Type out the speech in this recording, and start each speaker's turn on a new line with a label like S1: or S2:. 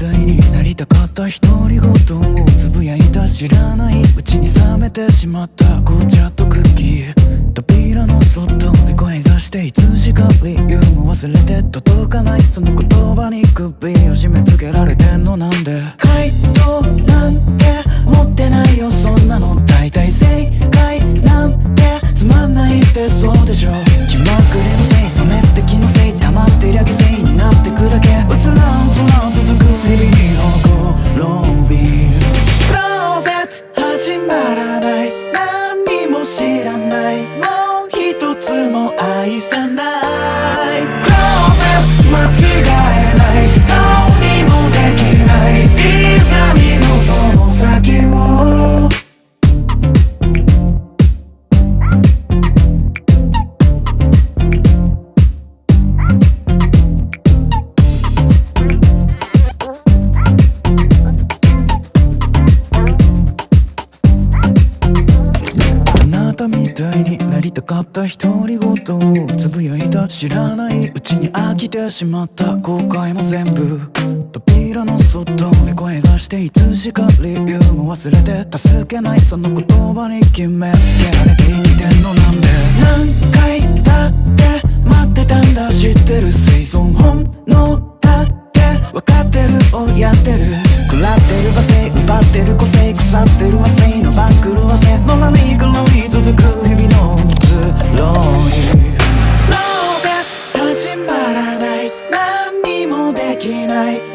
S1: 代になりたかった独り言をつぶやいた知らない。うちに冷めてしまった紅茶とクッキー。扉の外で声がしていつしか理由も忘れて届かないその言葉に首を締め付けられてんのなんでたみたいになりたかった独り言をつぶやいた知らないうちに飽きてしまった後悔も全部。扉の外で声がしていつしか理由も忘れて助けないその言葉に決めつけられて生きてんのなんで何回だって待ってたんだ知ってる。生存本能だって分かってる。をやってる。食らってる。罵声奪ってる。個性腐ってる。Tonight. night